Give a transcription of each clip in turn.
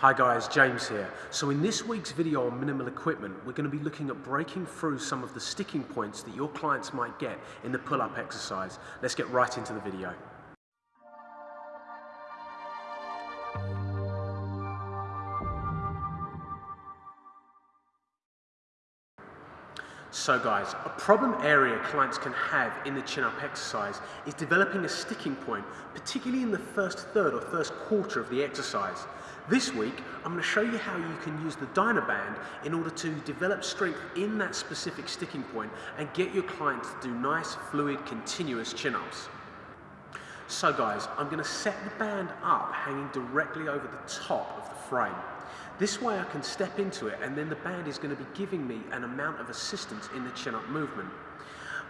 Hi guys, James here. So in this week's video on minimal equipment, we're going to be looking at breaking through some of the sticking points that your clients might get in the pull-up exercise. Let's get right into the video. So guys, a problem area clients can have in the chin-up exercise is developing a sticking point, particularly in the first third or first quarter of the exercise. This week, I'm going to show you how you can use the Dynaband in order to develop strength in that specific sticking point and get your clients to do nice, fluid, continuous chin-ups. So guys, I'm going to set the band up hanging directly over the top of the frame. This way I can step into it and then the band is going to be giving me an amount of assistance in the chin-up movement.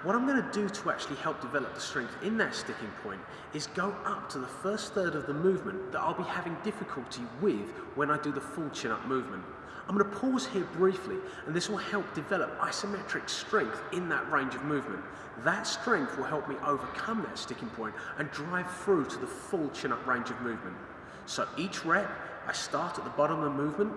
What I'm going to do to actually help develop the strength in that sticking point is go up to the first third of the movement that I'll be having difficulty with when I do the full chin-up movement. I'm going to pause here briefly and this will help develop isometric strength in that range of movement. That strength will help me overcome that sticking point and drive through to the full chin-up range of movement. So each rep, I start at the bottom of the movement,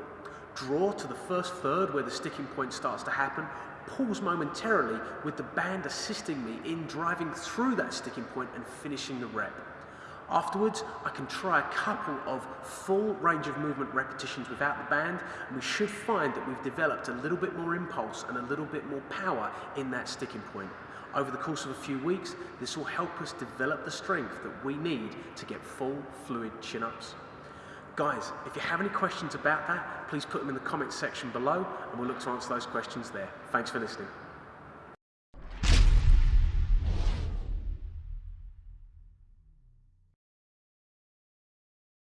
draw to the first third where the sticking point starts to happen, pause momentarily with the band assisting me in driving through that sticking point and finishing the rep. Afterwards, I can try a couple of full range of movement repetitions without the band, and we should find that we've developed a little bit more impulse and a little bit more power in that sticking point. Over the course of a few weeks, this will help us develop the strength that we need to get full fluid chin-ups. Guys, if you have any questions about that, please put them in the comments section below and we'll look to answer those questions there. Thanks for listening.